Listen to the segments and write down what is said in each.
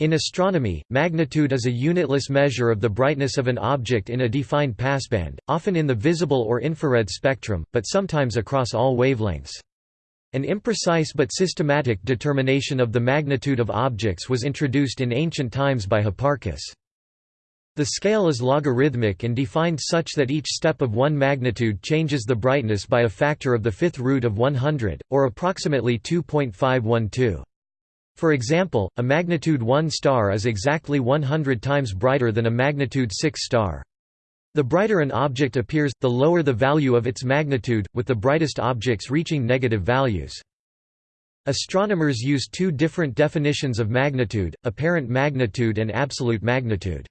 In astronomy, magnitude is a unitless measure of the brightness of an object in a defined passband, often in the visible or infrared spectrum, but sometimes across all wavelengths. An imprecise but systematic determination of the magnitude of objects was introduced in ancient times by Hipparchus. The scale is logarithmic and defined such that each step of one magnitude changes the brightness by a factor of the fifth root of 100, or approximately 2.512. For example, a magnitude 1 star is exactly 100 times brighter than a magnitude 6 star. The brighter an object appears, the lower the value of its magnitude, with the brightest objects reaching negative values. Astronomers use two different definitions of magnitude, apparent magnitude and absolute magnitude.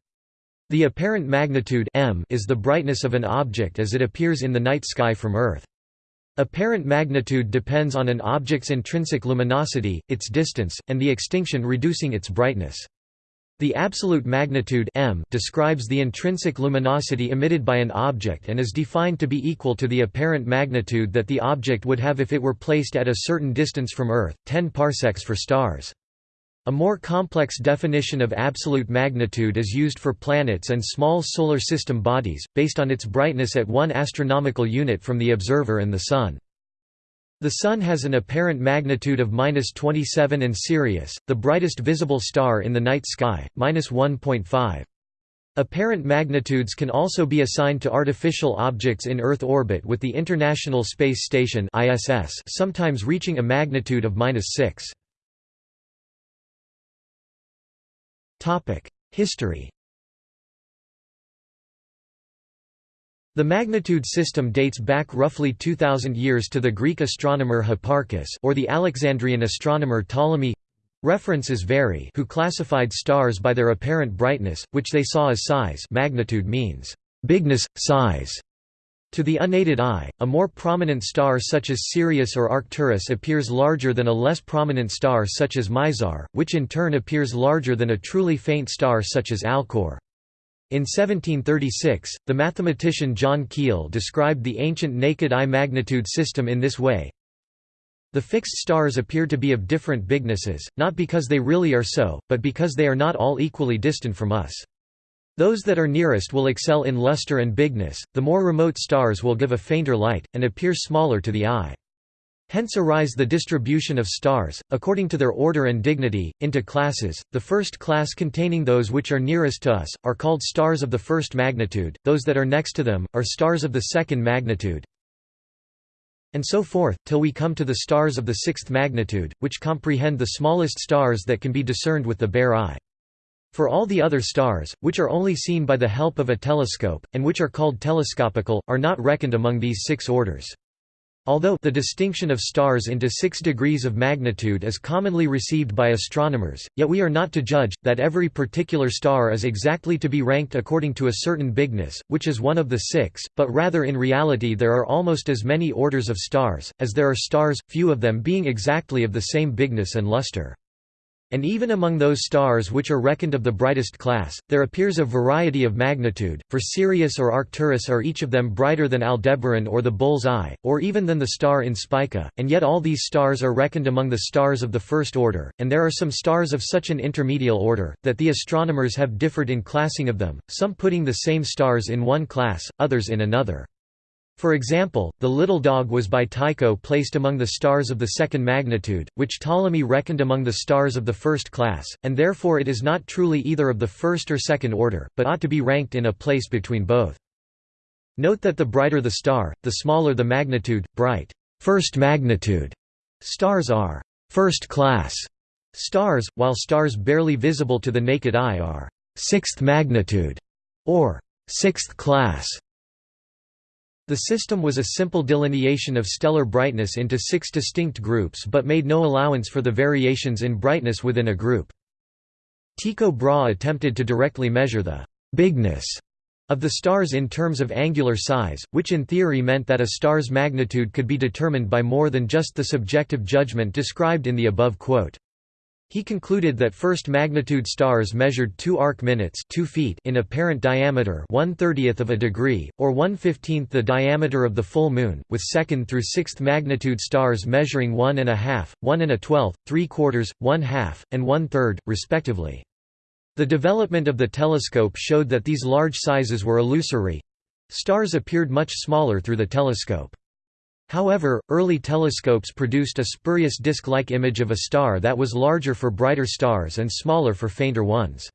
The apparent magnitude m is the brightness of an object as it appears in the night sky from Earth. Apparent magnitude depends on an object's intrinsic luminosity, its distance, and the extinction reducing its brightness. The absolute magnitude m describes the intrinsic luminosity emitted by an object and is defined to be equal to the apparent magnitude that the object would have if it were placed at a certain distance from Earth, 10 parsecs for stars. A more complex definition of absolute magnitude is used for planets and small solar system bodies, based on its brightness at one astronomical unit from the observer and the Sun. The Sun has an apparent magnitude of 27 and Sirius, the brightest visible star in the night sky, 1.5. Apparent magnitudes can also be assigned to artificial objects in Earth orbit with the International Space Station sometimes reaching a magnitude of 6. History. The magnitude system dates back roughly 2000 years to the Greek astronomer Hipparchus or the Alexandrian astronomer Ptolemy. References vary who classified stars by their apparent brightness, which they saw as size magnitude means bigness, size. To the unaided eye, a more prominent star such as Sirius or Arcturus appears larger than a less prominent star such as Mizar, which in turn appears larger than a truly faint star such as Alcor. In 1736, the mathematician John Keill described the ancient naked eye magnitude system in this way. The fixed stars appear to be of different bignesses, not because they really are so, but because they are not all equally distant from us. Those that are nearest will excel in luster and bigness, the more remote stars will give a fainter light, and appear smaller to the eye. Hence arise the distribution of stars, according to their order and dignity, into classes. The first class containing those which are nearest to us, are called stars of the first magnitude, those that are next to them, are stars of the second magnitude, and so forth, till we come to the stars of the sixth magnitude, which comprehend the smallest stars that can be discerned with the bare eye. For all the other stars, which are only seen by the help of a telescope, and which are called telescopical, are not reckoned among these six orders. Although the distinction of stars into six degrees of magnitude is commonly received by astronomers, yet we are not to judge, that every particular star is exactly to be ranked according to a certain bigness, which is one of the six, but rather in reality there are almost as many orders of stars, as there are stars, few of them being exactly of the same bigness and luster. And even among those stars which are reckoned of the brightest class, there appears a variety of magnitude, for Sirius or Arcturus are each of them brighter than Aldebaran or the Bull's Eye, or even than the star in Spica, and yet all these stars are reckoned among the stars of the first order, and there are some stars of such an intermediate order, that the astronomers have differed in classing of them, some putting the same stars in one class, others in another. For example, the little dog was by Tycho placed among the stars of the second magnitude, which Ptolemy reckoned among the stars of the first class, and therefore it is not truly either of the first or second order, but ought to be ranked in a place between both. Note that the brighter the star, the smaller the magnitude, bright first magnitude stars are first class stars, while stars barely visible to the naked eye are sixth magnitude or sixth class. The system was a simple delineation of stellar brightness into six distinct groups but made no allowance for the variations in brightness within a group. Tycho Brahe attempted to directly measure the «bigness» of the stars in terms of angular size, which in theory meant that a star's magnitude could be determined by more than just the subjective judgment described in the above quote. He concluded that first magnitude stars measured 2 arc minutes 2 feet in apparent diameter 1 30th of a degree, or 1 15th the diameter of the full moon, with second through sixth magnitude stars measuring 1 and a half, 1 and a twelfth, 3 quarters, 1 half, and 1 third, respectively. The development of the telescope showed that these large sizes were illusory. Stars appeared much smaller through the telescope. However, early telescopes produced a spurious disk-like image of a star that was larger for brighter stars and smaller for fainter ones.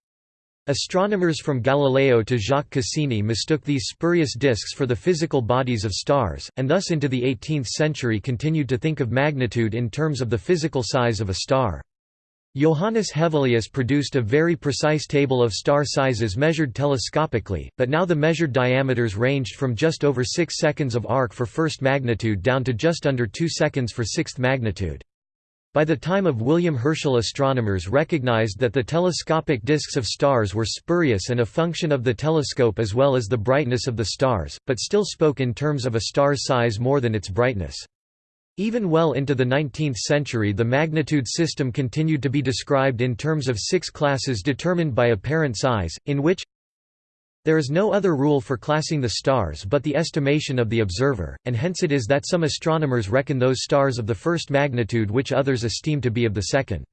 Astronomers from Galileo to Jacques Cassini mistook these spurious disks for the physical bodies of stars, and thus into the 18th century continued to think of magnitude in terms of the physical size of a star. Johannes Hevelius produced a very precise table of star sizes measured telescopically, but now the measured diameters ranged from just over 6 seconds of arc for first magnitude down to just under 2 seconds for sixth magnitude. By the time of William Herschel astronomers recognized that the telescopic disks of stars were spurious and a function of the telescope as well as the brightness of the stars, but still spoke in terms of a star's size more than its brightness. Even well into the 19th century the magnitude system continued to be described in terms of six classes determined by apparent size, in which there is no other rule for classing the stars but the estimation of the observer, and hence it is that some astronomers reckon those stars of the first magnitude which others esteem to be of the second.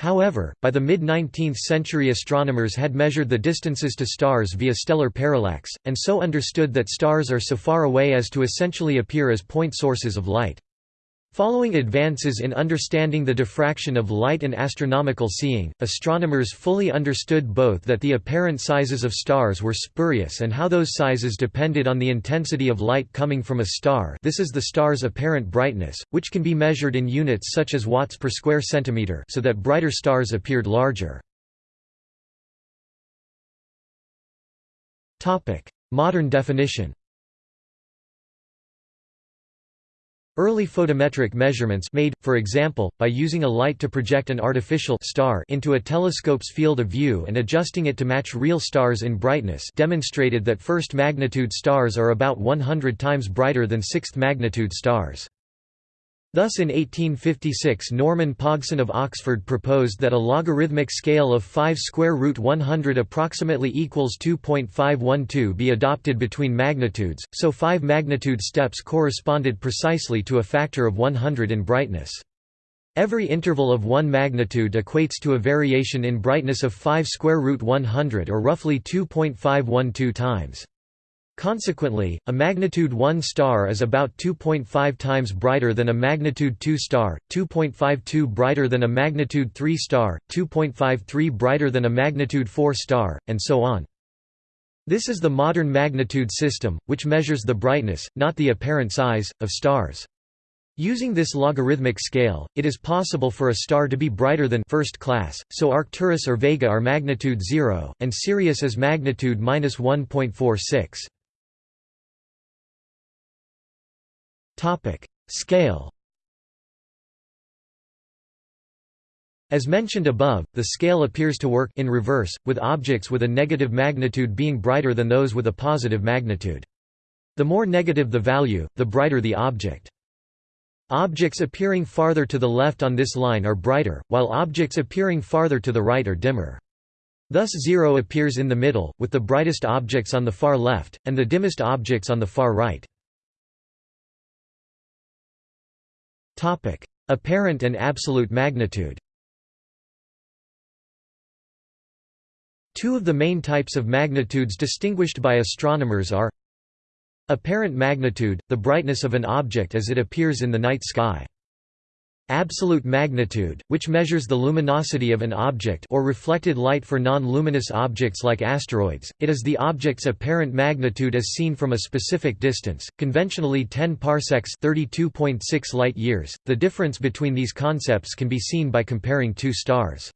However, by the mid-19th century astronomers had measured the distances to stars via stellar parallax, and so understood that stars are so far away as to essentially appear as point sources of light. Following advances in understanding the diffraction of light and astronomical seeing, astronomers fully understood both that the apparent sizes of stars were spurious and how those sizes depended on the intensity of light coming from a star. This is the star's apparent brightness, which can be measured in units such as watts per square centimeter so that brighter stars appeared larger. Modern definition Early photometric measurements made, for example, by using a light to project an artificial star into a telescope's field of view and adjusting it to match real stars in brightness demonstrated that first magnitude stars are about 100 times brighter than sixth magnitude stars. Thus in 1856 Norman Pogson of Oxford proposed that a logarithmic scale of 5 square root 100 approximately equals 2.512 be adopted between magnitudes, so 5 magnitude steps corresponded precisely to a factor of 100 in brightness. Every interval of 1 magnitude equates to a variation in brightness of 5 square root 100 or roughly 2.512 times. Consequently, a magnitude 1 star is about 2.5 times brighter than a magnitude 2 star, 2.52 brighter than a magnitude 3 star, 2.53 brighter than a magnitude 4 star, and so on. This is the modern magnitude system, which measures the brightness, not the apparent size, of stars. Using this logarithmic scale, it is possible for a star to be brighter than first class, so Arcturus or Vega are magnitude 0, and Sirius is magnitude 1.46. Scale As mentioned above, the scale appears to work in reverse, with objects with a negative magnitude being brighter than those with a positive magnitude. The more negative the value, the brighter the object. Objects appearing farther to the left on this line are brighter, while objects appearing farther to the right are dimmer. Thus zero appears in the middle, with the brightest objects on the far left, and the dimmest objects on the far right. Apparent and absolute magnitude Two of the main types of magnitudes distinguished by astronomers are Apparent magnitude, the brightness of an object as it appears in the night sky. Absolute magnitude, which measures the luminosity of an object or reflected light for non-luminous objects like asteroids, it is the object's apparent magnitude as seen from a specific distance, conventionally 10 parsecs 32.6 light years. The difference between these concepts can be seen by comparing two stars.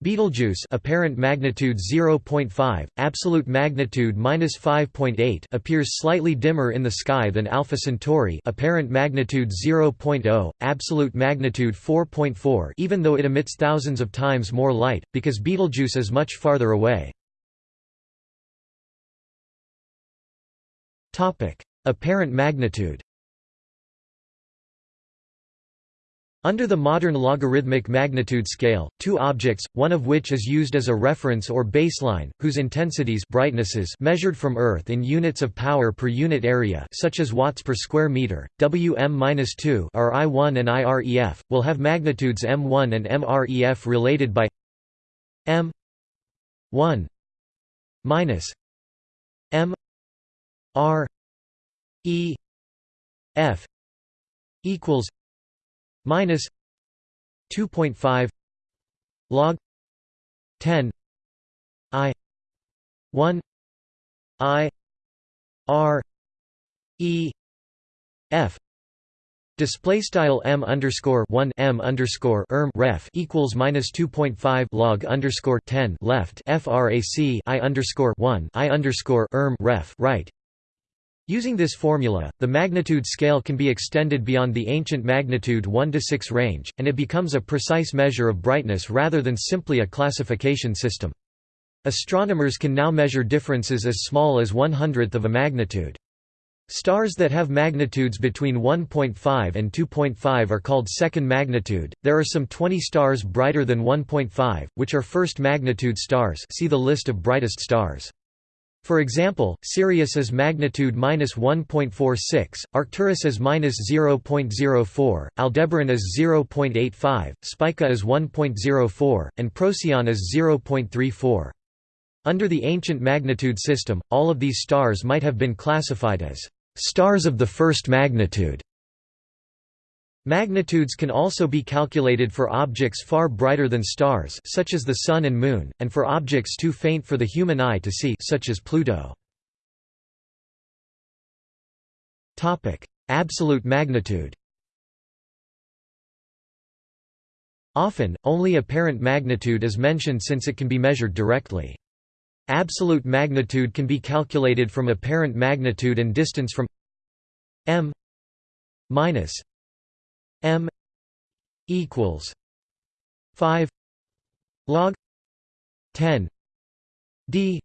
Betelgeuse apparent magnitude 0.5, absolute magnitude -5.8 appears slightly dimmer in the sky than Alpha Centauri apparent magnitude 0.0, absolute magnitude 4.4 even though it emits thousands of times more light, because Betelgeuse is much farther away. apparent magnitude Under the modern logarithmic magnitude scale, two objects, one of which is used as a reference or baseline, whose intensities brightnesses measured from Earth in units of power per unit area such as watts per square meter, Wm-2 are I1 and IREF, will have magnitudes m1 and mref related by m 1 minus m r e f equals minus 2.5 log 10 i 1 i r e f Display style m underscore one m underscore erm ref equals minus two point five log underscore ten left frac i underscore one i underscore erm ref right. Using this formula, the magnitude scale can be extended beyond the ancient magnitude 1 to 6 range, and it becomes a precise measure of brightness rather than simply a classification system. Astronomers can now measure differences as small as one hundredth of a magnitude. Stars that have magnitudes between 1.5 and 2.5 are called second magnitude. There are some 20 stars brighter than 1.5, which are first magnitude stars. See the list of brightest stars. For example, Sirius is magnitude minus 1.46, Arcturus is minus 0.04, Aldebaran is 0.85, Spica is 1.04, and Procyon is 0.34. Under the ancient magnitude system, all of these stars might have been classified as Stars of the first magnitude Magnitudes can also be calculated for objects far brighter than stars such as the Sun and Moon, and for objects too faint for the human eye to see such as Pluto. Absolute magnitude Often, only apparent magnitude is mentioned since it can be measured directly. Absolute magnitude can be calculated from apparent magnitude and distance from m minus m equals 5 log 10 d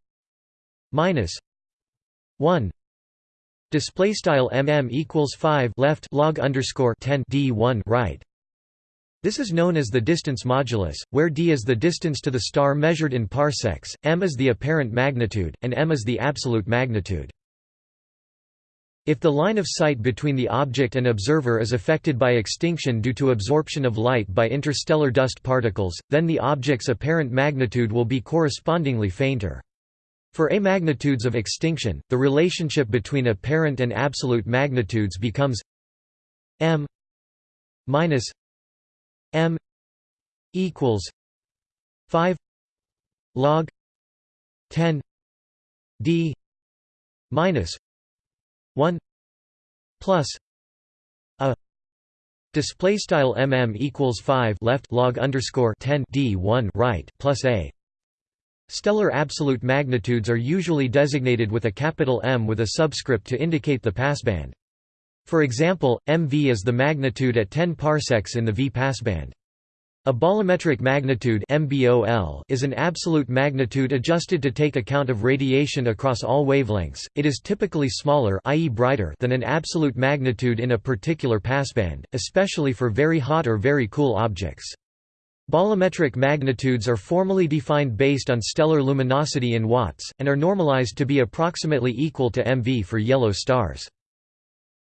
minus 1 display style mm equals 5 left log underscore 10 d 1 right this is known as the distance modulus, where d is the distance to the star measured in parsecs, m is the apparent magnitude, and m is the absolute magnitude. If the line of sight between the object and observer is affected by extinction due to absorption of light by interstellar dust particles, then the object's apparent magnitude will be correspondingly fainter. For A magnitudes of extinction, the relationship between apparent and absolute magnitudes becomes m minus M equals five log ten D minus one plus a display style mm equals 5 left log underscore 10 d1 right plus a stellar absolute magnitudes are usually designated with a capital M with a subscript to indicate the passband for example, MV is the magnitude at 10 parsecs in the V passband. A bolometric magnitude is an absolute magnitude adjusted to take account of radiation across all wavelengths. It is typically smaller, i.e. brighter, than an absolute magnitude in a particular passband, especially for very hot or very cool objects. Bolometric magnitudes are formally defined based on stellar luminosity in watts, and are normalized to be approximately equal to MV for yellow stars.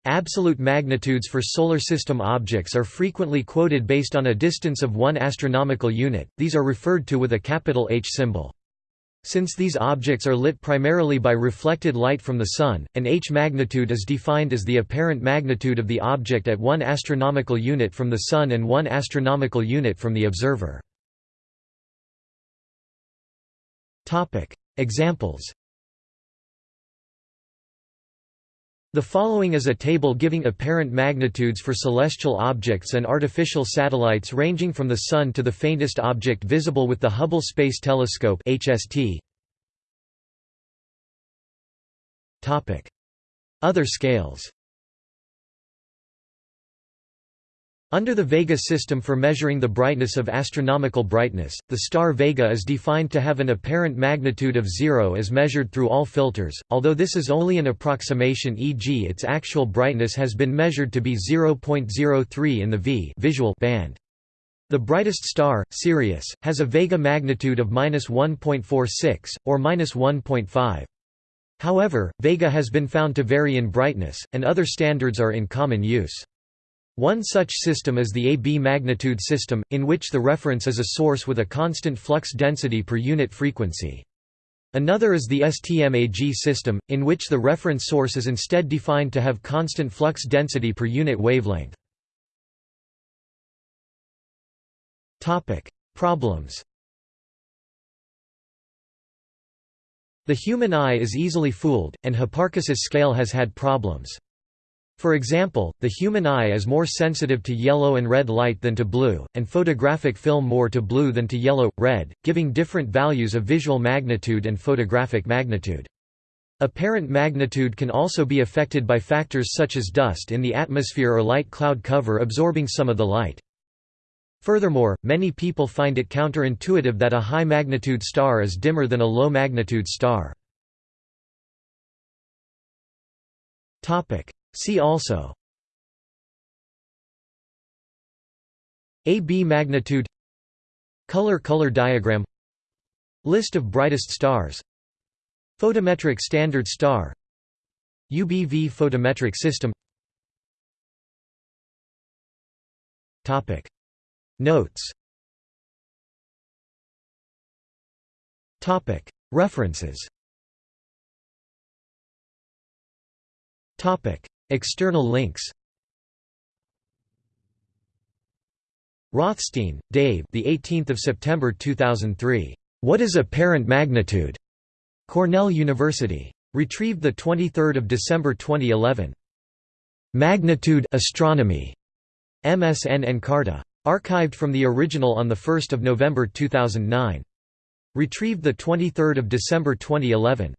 Absolute magnitudes for solar system objects are frequently quoted based on a distance of one astronomical unit, these are referred to with a capital H symbol. Since these objects are lit primarily by reflected light from the Sun, an H magnitude is defined as the apparent magnitude of the object at one astronomical unit from the Sun and one astronomical unit from the observer. Examples The following is a table giving apparent magnitudes for celestial objects and artificial satellites ranging from the Sun to the faintest object visible with the Hubble Space Telescope Other scales Under the Vega system for measuring the brightness of astronomical brightness, the star Vega is defined to have an apparent magnitude of zero as measured through all filters, although this is only an approximation e.g. its actual brightness has been measured to be 0.03 in the V visual band. The brightest star, Sirius, has a Vega magnitude of 1.46, or 1.5. However, Vega has been found to vary in brightness, and other standards are in common use. One such system is the AB magnitude system, in which the reference is a source with a constant flux density per unit frequency. Another is the STMAG system, in which the reference source is instead defined to have constant flux density per unit wavelength. Problems The human eye is easily fooled, and Hipparchus's scale has had problems. For example, the human eye is more sensitive to yellow and red light than to blue, and photographic film more to blue than to yellow, red, giving different values of visual magnitude and photographic magnitude. Apparent magnitude can also be affected by factors such as dust in the atmosphere or light cloud cover absorbing some of the light. Furthermore, many people find it counterintuitive that a high-magnitude star is dimmer than a low-magnitude star. See also AB magnitude Color-color diagram List of brightest stars Photometric standard star UBV photometric system Topic. Notes Topic. References External links Rothstein, Dave. The 18th of September 2003. What is apparent magnitude? Cornell University. Retrieved the 23rd of December 2011. Magnitude Astronomy. MSN Encarta. Archived from the original on 1 November 2009. Retrieved 23 December 2011.